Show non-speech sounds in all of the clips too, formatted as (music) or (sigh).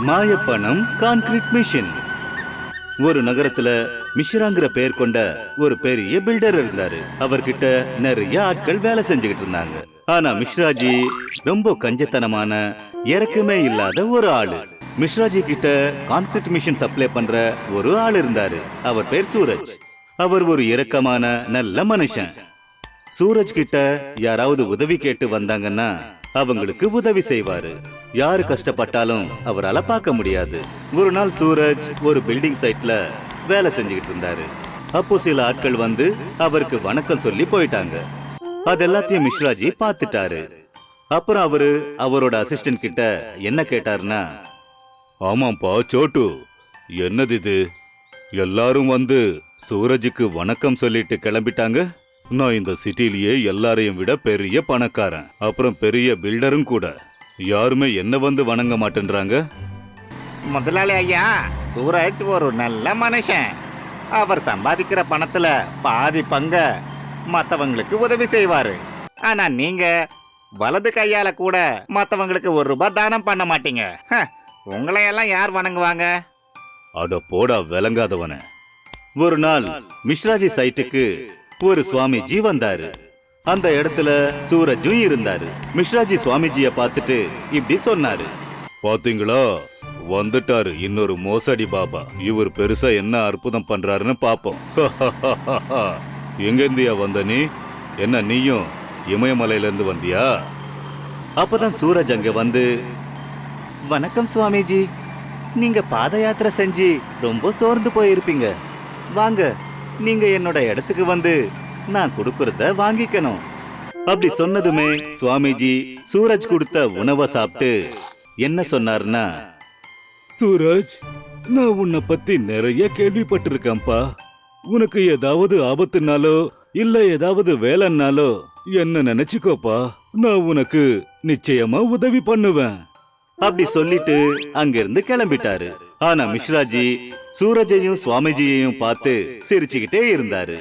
மாயப்பணம் concrete machine ஒரு நகரத்துல மிஷ்ராங்கிற பெயர் கொண்ட ஒரு பெரிய பில்டர் இருந்தாரு. அவர்கிட்ட நிறைய ஆட்கள் வேலை செஞ்சுக்கிட்டு இருந்தாங்க. ஆனா மிஸ்ராஜி ரொம்ப கஞ்சத்தனமான இறக்கமே இல்லாத ஒரு ஆளு. மிஸ்ராஜி கிட்ட கான்கிரீட் மிஷின் சப்ளை பண்ற ஒரு ஆள் இருந்தாரு. அவர் பேர் சூரஜ். அவர் ஒரு இரக்கமான நல்ல மனுஷன். சூரஜ் கிட்ட யாராவது உதவி கேட்டு வந்தாங்கன்னா அவங்களுக்கு உதவி செய்வாரு. யாரு கஷ்டப்பட்டாலும் அவரால பார்க்க முடியாது. ஒரு நாள் சூரஜ் ஒரு பில்டிங் சைட்ல வேலை செஞ்சுக்கிட்டு இருந்தாரு. அப்போ சில ஆட்கள் வந்து அவருக்கு வணக்கம் சொல்லி போயிட்டாங்க. அது எல்லாத்தையும் மிஸ்ராஜி பார்த்துட்டாரு. அப்புறம் அவரு அவரோட அசிஸ்டன்ட் கிட்ட என்ன கேட்டாருன்னா ஆமாப்பா சோட்டு. என்னது இது? எல்லாரும் வந்து சூரஜுக்கு வணக்கம் சொல்லிட்டு கிளம்பிட்டாங்க? நான் இந்த சிட்டிலேயே எல்லாரையும் விட பெரிய பணக்காரன். அப்புறம் பெரிய பில்டரும் கூட. யாருமே என்ன வந்து வணங்க மாட்டேன்றாங்க? முதலாளி ஐயா சூரஜ் ஒரு நல்ல மனுஷன். அவர் சம்பாதிக்கிற பணத்துல பாதி பங்க மத்தவங்களுக்கு உதவி செய்வாரு. ஆனா நீங்க வலது கையால கூட மத்தவங்களுக்கு ஒரு ரூபாய் தானம் பண்ண மாட்டீங்க. உங்களையெல்லாம் யார் வணங்குவாங்க? அட போடா விளங்காதவன. ஒரு நாள் மிஸ்ராஜி சைட்டுக்கு ஒரு சுவாமிஜி வந்தாரு. அந்த இடத்துல சூரஜும் இருந்தாரு. மிஸ்ராஜி சுவாமிஜிய பார்த்துட்டு இப்படி சொன்னாரு. பாத்தீங்களா? வந்துட்டாரு. இன்னொரு மோசடி பாபா. இவர் பெருசா என்ன அற்புதம் பண்றாருன்னு பாப்போம். (laughs) எங்க இருந்தியா வந்த நீ? என்ன நீயும் இமயமலையில இருந்து வந்தியா? அப்பதான் சூரஜ் அங்க வந்து வணக்கம் சுவாமிஜி. நீங்க பாத யாத்திரை செஞ்சு ரொம்ப சோர்ந்து போயிருப்பீங்க. வாங்க நீங்க என்னோட இடத்துக்கு வந்து நான் கொடுக்கறத வாங்கிக்கணும். அப்படி சொன்னதுமே சுவாமிஜி சூரஜ் கொடுத்த உணவை சாப்பிட்டு என்ன சொன்னார்னா சூரஜ் நான் உன்னை பத்தி நிறைய கேள்விப்பட்டிருக்கேன்ப்பா. உனக்கு ஏதாவது ஆபத்துனாலோ இல்ல ஏதாவது வேலைன்னாலோ என்ன நினைச்சுக்கோப்பா. நான் உனக்கு நிச்சயமா உதவி பண்ணுவேன். அப்படி சொல்லிட்டு அங்கிருந்து கிளம்பிட்டாரு. ஆனா மிஸ்ராஜி சூரஜையும் சுவாமிஜியையும் பார்த்து சிரிச்சுக்கிட்டே இருந்தாரு.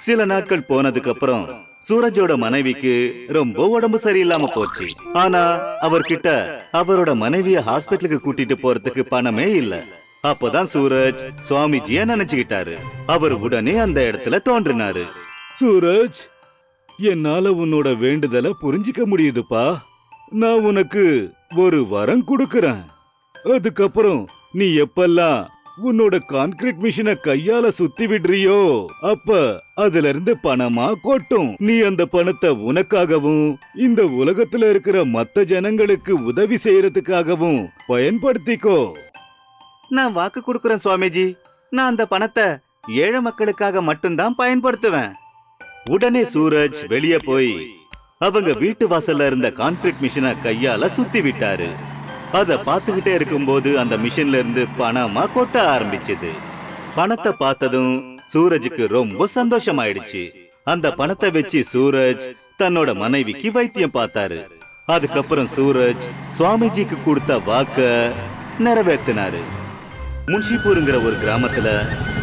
சில நாட்கள் போனதுக்கு அப்புறம் சூரஜோட மனைவிக்கு ரொம்ப உடம்பு சரியில்லாம போச்சு. ஆனா அவர்கிட்ட அவரோட மனைவிய ஹாஸ்பிட்டலுக்கு கூட்டிட்டு போறதுக்கு பணமே இல்ல. அப்பதான் சூரஜ் சுவாமிஜிய நினைச்சுக்கிட்டாரு. அவர் உடனே அந்த இடத்துல தோன்றினாரு. சூரஜ் என்னால உன்னோட வேண்டுதலை புரிஞ்சிக்க முடியுதுப்பா. நான் உனக்கு ஒரு வரம் கொடுக்கறேன். அதுக்கப்புறம் நீ எப்பெல்லாம் உன்னோட கான்கிரீட் மிஷினை கையால சுத்தி விடுறியோ? அப்ப அதுல இருந்து பணமா கொட்டும். நீ அந்த பணத்தை உனக்காகவும் இந்த உலகத்துல இருக்கிற மத்த ஜனங்களுக்கு உதவி செய்யறதுக்காகவும் பயன்படுத்திக்கோ. நான் வாக்கு கொடுக்கறேன் சுவாமிஜி. நான் அந்த பணத்தை ஏழை மக்களுக்காக மட்டும்தான் பயன்படுத்துவேன். உடனே சூரஜ் வெளியே போய் அவங்க வீட்டு வாசல்ல இருந்த கான்கிரீட் மிஷினை கையால சுத்தி விட்டாரு. அதை பார்த்துக்கிட்டே இருக்கும்போது அந்த மிஷின்ல இருந்து பணமா கொட்ட ஆரம்பிச்சது. பணத்தை பார்த்ததும் சூரஜுக்கு ரொம்ப சந்தோஷமாயிடுச்சு. அந்த பணத்தை வச்சு சூரஜ் தன்னோட மனைவிக்கு வைத்தியம் பார்த்தாரு. அதுக்கப்புறம் சூரஜ் சுவாமிஜிக்கு கொடுத்த வாக்க நிறைவேற்றினாரு. முன்ஷிபூருங்கிற ஒரு கிராமத்துல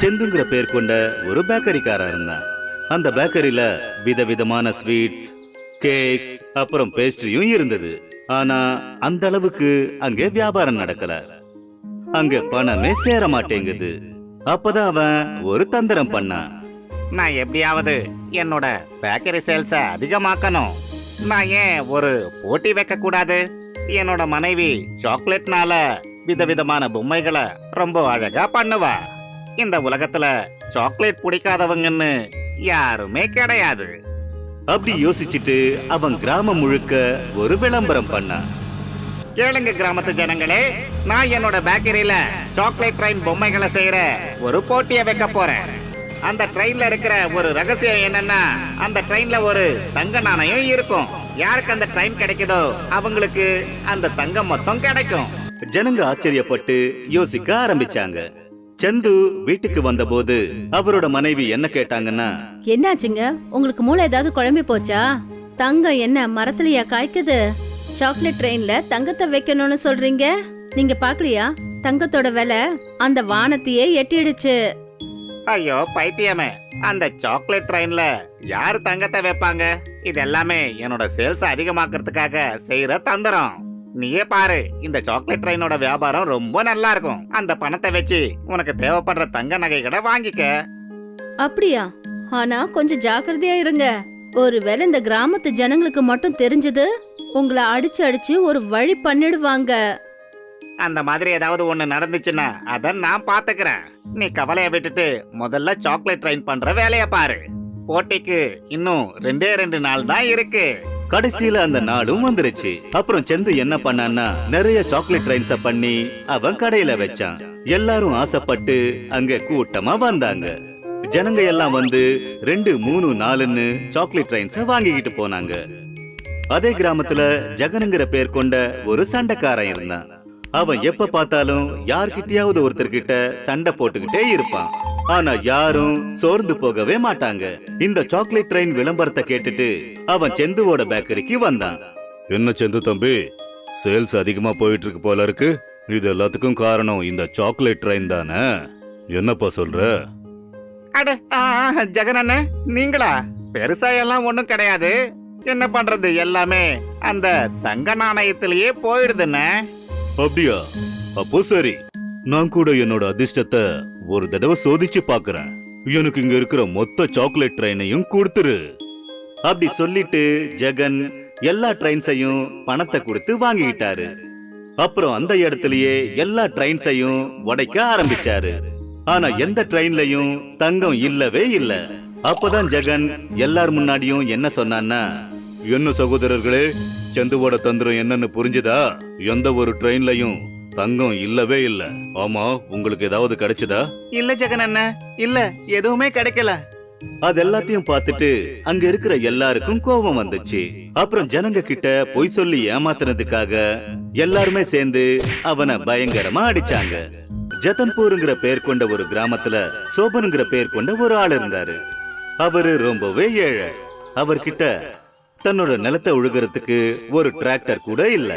செந்துங்கிற பேர் கொண்ட ஒரு பேக்கரிக்காரா இருந்தான் அந்த பேக்கரியில விதவிதமான ஸ்வீட்ஸ் கேக்ஸ் அப்புறம் பேஸ்ட்ரியும் இருந்தது. ஆனா அந்த அளவுக்கு அங்க வியாபாரம் நடக்கல. அங்க பணமே சேர மாட்டேங்குது அப்பதான் அவன் ஒரு தந்திரம் பண்ணான். நான் எப்படியாவது என்னோட பேக்கரி சேல்ஸ அதிகமாக்கணும். நான் ஏன் ஒரு போட்டி வைக்க கூடாது என்னோட மனைவி சாக்லேட்னால விதவிதமான பொம்மைகளை ரொம்ப அழகா பண்ணுவா. இந்த உலகத்துல சாக்லேட் பிடிக்காதவங்கன்னு யாருமே கிடையாது. அப்படி யோசிச்சுட்டு அவன் கிராமம் முழுக்க ஒரு விளம்பரம் பண்ணான். கேளுங்க கிராமத்து ஜனங்களே நான் என்னோட பேக்கரியில சாக்லேட் ட்ரெயின் பொம்மைகளை செய்யற ஒரு போட்டியை வைக்க போறேன். அந்த ட்ரெயின்ல இருக்கிற ஒரு ரகசியம் என்னன்னா அந்த ட்ரெயின்ல ஒரு தங்க நாணயம் இருக்கும். யாருக்கு அந்த ட்ரெயின் கிடைக்குதோ அவங்களுக்கு அந்த தங்கம் மொத்தம் கிடைக்கும். ஜனங்க ஆச்சரியப்பட்டு யோசிக்க ஆரம்பிச்சாங்க. சந்து வீட்டுக்கு வந்தபோது அவரோட மனைவி என்ன கேட்டாங்கன்னா என்னாச்சுங்க? உங்களுக்கு மூளை ஏதாவது குழம்பி போச்சா? தங்கம் என்ன மரத்துலயா காய்க்குது? சாக்லேட் ட்ரெயின்ல தங்கத்தை வைக்கணும்னு சொல்றீங்க? நீங்க பாக்கலையா? தங்கத்தோட விலை அந்த வானத்தையே எட்டிடுச்சு. ஐயோ பைத்தியமே. அந்த சாக்லேட் ட்ரெயின்ல யார் தங்கத்தை வைப்பாங்க? இது எல்லாமே என்னோட சேல்ஸ் அதிகமாக்குறதுக்காக செய்யற தந்திரம். நீயே பாரு இந்த சாக்லேட் ட்ரெயினோட வியாபாரம் ரொம்ப நல்லா இருக்கும். அந்த பணத்தை வச்சு உனக்கு தேவைப்படுற தங்க நகைகளை வாங்கிக்க. அப்படியா? ஆனா கொஞ்சம் ஜாக்கிரதையா இருங்க. ஒருவேளை இந்த கிராமத்து ஜனங்களுக்கு மட்டும் தெரிஞ்சது உங்களை அடிச்சு அடிச்சு ஒரு வழி பண்ணிடுவாங்க. அந்த மாதிரி ஏதாவது ஒண்ணு நடந்துச்சுன்னா அத நான் பாத்துக்கிறேன். நீ கவலைய விட்டுட்டு முதல்ல சாக்லேட் ட்ரெயின் பண்ற வேலைய பாரு. போட்டிக்கு இன்னும் ரெண்டே ரெண்டு நாள் தான் இருக்கு. கடைசியில அந்த நாளும் வந்துருச்சு. அப்புறம் செந்து என்ன பண்ணான்னா நிறைய சாக்லேட் ட்ரைன்ஸ பண்ணி அவன் கடையில வச்சான். எல்லாரும் ஆசைப்பட்டு அங்க கூட்டமா வந்தாங்க. ஜனங்க எல்லாம் வந்து ரெண்டு மூணு நாலுன்னு சாக்லேட் ட்ரைன்ஸ வாங்கிக்கிட்டு போனாங்க. அதே கிராமத்துல ஜெகனுங்கிற பேர் கொண்ட ஒரு சண்டைக்காரன் இருந்தான். அவன் எப்ப பார்த்தாலும் யார்கிட்டயாவது ஒருத்தர்கிட்ட சண்டை போட்டுக்கிட்டே இருப்பான். ஆனா யாரும் சோர்ந்து போகவே மாட்டாங்க. இந்த சாக்லேட் ட்ரெயின் விளம்பரத்தை கேட்டுட்டு அவன் செந்துவோட பேக்கரிக்கு வந்தான். என்ன செந்து தம்பி? சேல்ஸ் அதிகமா போயிட்டு இருக்கு போல இருக்கு. இது எல்லாத்துக்கும் காரணம் இந்த சாக்லேட் ட்ரெயின் தானே? என்னப்பா சொல்ற? அட ஆ, ஜெகன் அண்ணே நீங்களா? பெருசா எல்லாம் ஒண்ணும் கிடையாது. என்ன பண்றது எல்லாமே அந்த தங்க நாணயத்திலேயே போயிடுதுண்ணே. அப்படியா? அப்போ சரி. நான் கூட என்னோட அதிர்ஷ்டத்தை ஒரு தடவை சோதிச்சு பாக்குறேன். எனக்கு இங்க இருக்கிற மொத்த சாக்லேட் ட்ரெயினையும் கொடுத்துரு. அப்படி சொல்லிட்டு ஜெகன் எல்லா ட்ரெயின்ஸையும் பணத்தை கொடுத்து வாங்கிக்கிட்டாரு. அப்புறம் அந்த இடத்துலயே எல்லா ட்ரெயின்ஸையும் உடைக்க ஆரம்பிச்சாரு. ஆனா எந்த ட்ரெயின்லயும் தங்கம் இல்லவே இல்ல. அப்பதான் ஜெகன் எல்லார் முன்னாடியும் என்ன சொன்னான்னா என்ன சகோதரர்களே சந்துவோட தந்திரம் என்னன்னு புரிஞ்சுதா? எந்த ஒரு ட்ரெயின்லயும் தங்கம் இல்லவே இல்ல. ஆமா உங்களுக்கு ஏதாவது கிடைச்சதா? இல்ல ஜெகன் அண்ணே. இல்ல எதுவுமே கிடைக்கல. அது எல்லாத்தையும் பார்த்துட்டு அங்க இருக்கிற எல்லாருக்கும் கோபம் வந்துச்சு. அப்புறம் ஜனங்க கிட்ட பொய் சொல்லி ஏமாத்துனதுக்காக எல்லாருமே சேர்ந்து அவனை பயங்கரமா அடிச்சாங்க. ஜதன்பூருங்கிற பேர் கொண்ட ஒரு கிராமத்துல சோபனுங்கிற பேர் கொண்ட ஒரு ஆள் இருந்தாரு. அவரு ரொம்பவே ஏழை. அவர்கிட்ட தன்னோட நிலத்தை உழுகிறதுக்கு ஒரு டிராக்டர் கூட இல்ல.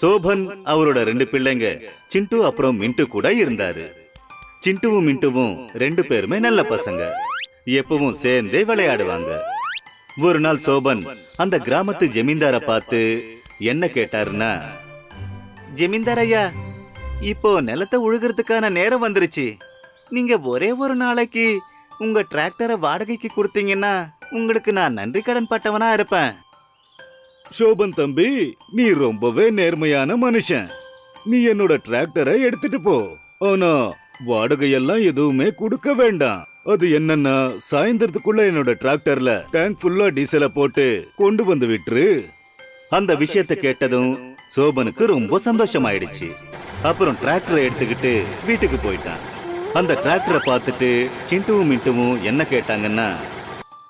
சோபன் அவரோட ரெண்டு பிள்ளைங்க சிண்டு அப்புறம் மின்ட்டு கூட இருந்தாரு. சிண்டுவும் மின்ட்டுவும் ரெண்டு பேருமே நல்ல பசங்க. எப்பவும் சேர்ந்தே விளையாடுவாங்க. ஒரு நாள் சோபன் அந்த கிராமத்து ஜமீன்தார பார்த்து என்ன கேட்டாருன்னா ஜமீன்தார் ஐயா இப்போ நிலத்தை உழுகிறதுக்கான நேரம் வந்துருச்சு. நீங்க ஒரே ஒரு நாளைக்கு உங்க டிராக்டரை வாடகைக்கு கொடுத்தீங்கன்னா உங்களுக்கு நான் நன்றி கடன் பட்டவனா இருப்பேன். சோபன் தம்பி நீ ரொம்பவே நேர்மையான மனுஷன். நீ என்னோட டிராக்டரை எடுத்துட்டு போ. ஆனா வாடகையெல்லாம் எதுவுமே கொடுக்க வேண்டாம். அது என்னன்னா சாயந்தரத்துக்குள்ள என்னோட டிராக்டர்ல டேங்க் ஃபுல்லா டீசலை போட்டு கொண்டு வந்து விட்டுரு. அந்த விஷயத்தை கேட்டதும் சோபனுக்கு ரொம்ப சந்தோஷமாயிடுச்சு. அப்புறம் டிராக்டரை எடுத்துக்கிட்டு வீட்டுக்கு போயிட்டான். அந்த டிராக்டரை பார்த்துட்டு சிண்டுவும் மின்ட்டுவும் என்ன கேட்டாங்கன்னா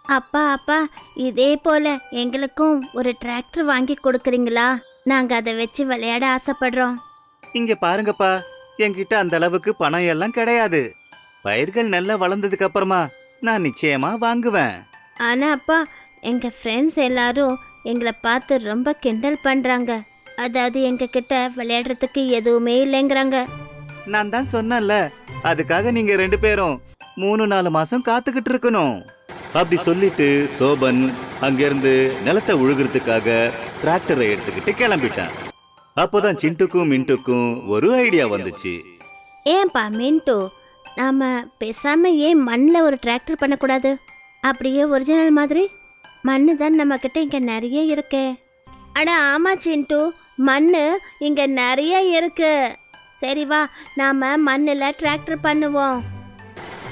அப்பா அப்பா இதே போல எங்களுக்கும் ஒரு டிராக்டர் வாங்கி கொடுக்குறீங்களா? நாங்க அதை வச்சு விளையாட ஆசைப்படுறோம். இங்க பாருங்கப்பா என்கிட்ட அந்த அளவுக்கு பணம் எல்லாம் கிடையாது. பயிர்கள் நல்லா வளர்ந்ததுக்கு அப்புறமா நான் நிச்சயமா வாங்குவேன். ஆனா அப்பா எங்க ஃப்ரெண்ட்ஸ் எல்லாரும் எங்களை பார்த்து ரொம்ப கிண்டல் பண்றாங்க. அதாவது எங்க கிட்ட விளையாடுறதுக்கு எதுவுமே இல்லைங்கிறாங்க. நான் தான் சொன்னேன்ல அதுக்காக நீங்க ரெண்டு பேரும் மூணு நாலு மாசம் காத்துக்கிட்டு இருக்கணும். அப்படி சொல்லிட்டு சோபன் அங்கிருந்து நிலத்தை உழுகிறதுக்காக டிராக்டரை எடுத்துக்கிட்டு கிளம்பிட்டான். அப்போதான் சிண்டுக்கும் மின்ட்டுக்கும் ஒரு ஐடியா வந்துச்சு. ஏன்பா மின்ட்டு நாம பேசாம ஏன் மண்ணில் ஒரு டிராக்டர் பண்ணக்கூடாது? அப்படியே ஒரிஜினல் மாதிரி? மண்ணு தான் நம்ம கிட்ட இங்க நிறைய இருக்கு. அட ஆமா சிண்டு மண் இங்க நிறைய இருக்கு. சரி வா நாம மண்ணில் டிராக்டர் பண்ணுவோம்.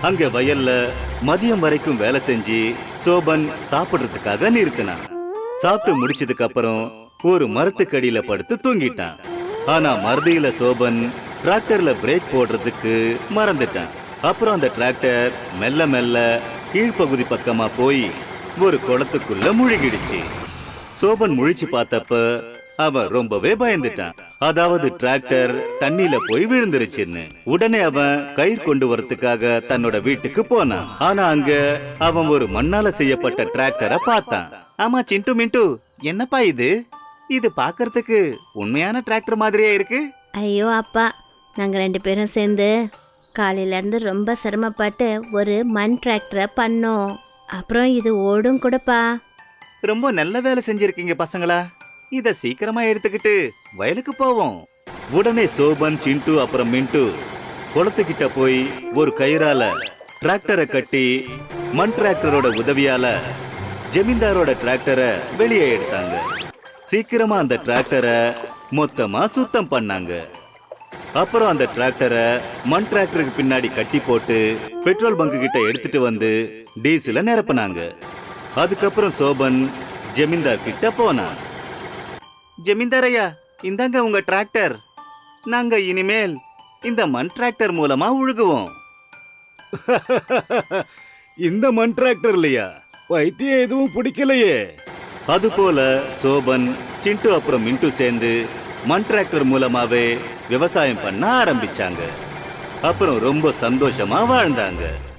அங்க வயல்ல மதியம் வரைக்கும் வேலை செஞ்சு சோபன் சாப்பிடுறதுக்காக நிறுத்தினான். சாப்பிட்டு முடிச்சதுக்கு அப்புறம் ஒரு மரத்துக்கடியில படுத்து தூங்கிட்டான். ஆனா மறுதியில சோபன் டிராக்டர்ல பிரேக் போடுறதுக்கு மறந்துட்டான். அப்புறம் அந்த டிராக்டர் மெல்ல மெல்ல கீழ்ப்பகுதி பக்கமா போய் ஒரு குளத்துக்குள்ள முழுகிடுச்சு. சோபன் முழிச்சு பார்த்தப்ப அவன் ரொம்பவே பயந்துட்டான். அதாவது டிராக்டர் தண்ணியில போய் விழுந்துருச்சுன்னு. உடனே அவன் கயிறு கொண்டு வரதுக்காக தன்னோட வீட்டுக்கு போனான். ஆனா அங்க அவன் ஒரு மண்ணால செய்யப்பட்ட டிராக்டரை பார்த்தான். ஆமா சிண்டு மிண்டு என்னப்பா இது? இது பார்க்கறதுக்கு உண்மையான டிராக்டர் மாதிரியே இருக்கு. ஐயோ அப்பா நாங்க ரெண்டு பேரும் சேர்ந்து காலையில இருந்து ரொம்ப சிரமப்பட்டு ஒரு மண் டிராக்டரை பண்ணோம். அப்புறம் இது ஓடும் கூடப்பா. ரொம்ப நல்ல வேலை செஞ்சிருக்கீங்க பசங்களா. இத சீக்கிரமா எடுத்துக்கிட்டு வயலுக்கு போவோம். உடனே சோபன் சிண்டு அப்புறம் மின்ட்டு குளத்துக்கிட்ட போய் ஒரு கயிறால டிராக்டரை கட்டி மண் டிராக்டரோட உதவியால ஜமீன்தாரோட டிராக்டரை வெளியே எடுத்தாங்க. சீக்கிரமா அந்த டிராக்டரை மொத்தமா சுத்தம் பண்ணாங்க. அப்புறம் அந்த டிராக்டரை மண் டிராக்டருக்கு பின்னாடி கட்டி போட்டு பெட்ரோல் பங்கு கிட்ட எடுத்துட்டு வந்து டீசல நிரப்புனாங்க. அதுக்கப்புறம் சோபன் ஜமீன்தார் கிட்ட போனான். ஜமீன்தார் ஐயா இந்தாங்க உங்க டிராக்டர். நாங்க இனிமேல் இந்த மண் டிராக்டர் மூலமா உழுகுவோம். (laughs) இந்த மண் டிராக்டர் இல்லையா? வைத்தியம் எதுவும் பிடிக்கலையே. அதுபோல சோபன் சிண்டு அப்புறம் மின்ட்டு சேர்ந்து மண் டிராக்டர் மூலமாவே விவசாயம் பண்ண ஆரம்பிச்சாங்க. அப்புறம் ரொம்ப சந்தோஷமா வாழ்ந்தாங்க.